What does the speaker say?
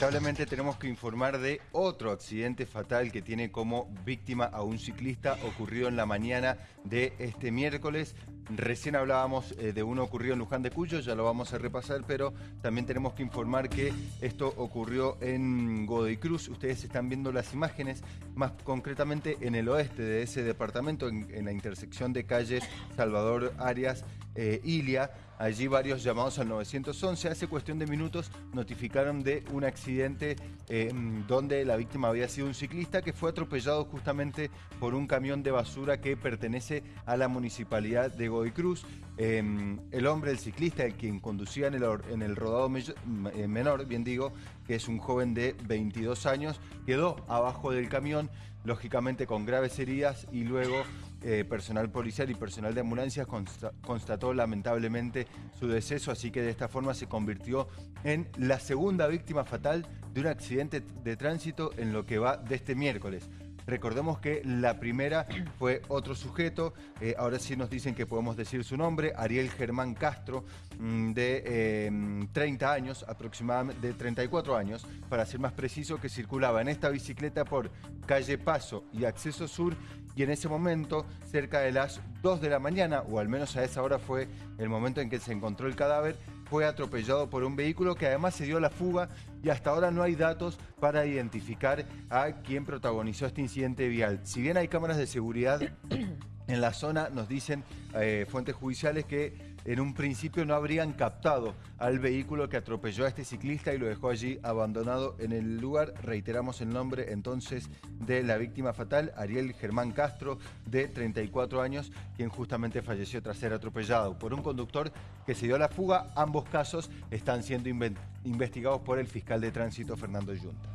Lamentablemente tenemos que informar de otro accidente fatal que tiene como víctima a un ciclista ocurrido en la mañana de este miércoles. Recién hablábamos eh, de uno ocurrido en Luján de Cuyo, ya lo vamos a repasar, pero también tenemos que informar que esto ocurrió en Godoy Cruz. Ustedes están viendo las imágenes, más concretamente en el oeste de ese departamento, en, la intersección de calles Salvador Arias, eh, Ilia. Allí varios llamados al 911. Hace cuestión de minutos notificaron de un accidente eh, donde la víctima había sido un ciclista que fue atropellado justamente por un camión de basura que pertenece a la municipalidad de Godoy Cruz. Em, el hombre, el ciclista, el quien conducía en el, en el rodado eh, menor, bien digo, que es un joven de 22 años, quedó abajo del camión, lógicamente con graves heridas y luego eh, personal policial y personal de ambulancias constató lamentablemente su deceso, así que de esta forma se convirtió en la segunda víctima fatal de un accidente de tránsito en lo que va de este miércoles. Recordemos que la primera fue otro sujeto, eh, ahora sí nos dicen que podemos decir su nombre, Ariel Germán Castro, mm, de 30 em, años, aproximadamente de 34 años, para ser más preciso, que circulaba en esta bicicleta por calle Paso y Acceso Sur y en ese momento, cerca de las 2 de la mañana, o al menos a esa hora fue el momento en que se encontró el cadáver, fue atropellado por un vehículo que además se dio la fuga y hasta ahora no hay datos para identificar a quien protagonizó este incidente vial. Si bien hay cámaras de seguridad en la zona, nos dicen eh, fuentes judiciales que en un principio no habrían captado al vehículo que atropelló a este ciclista y lo dejó allí abandonado en el lugar. Reiteramos el nombre entonces de la víctima fatal, Ariel Germán Castro, de 34 años, quien justamente falleció tras ser atropellado por un conductor que se dio a la fuga. Ambos casos están siendo investigados por el fiscal de tránsito Fernando Yunta.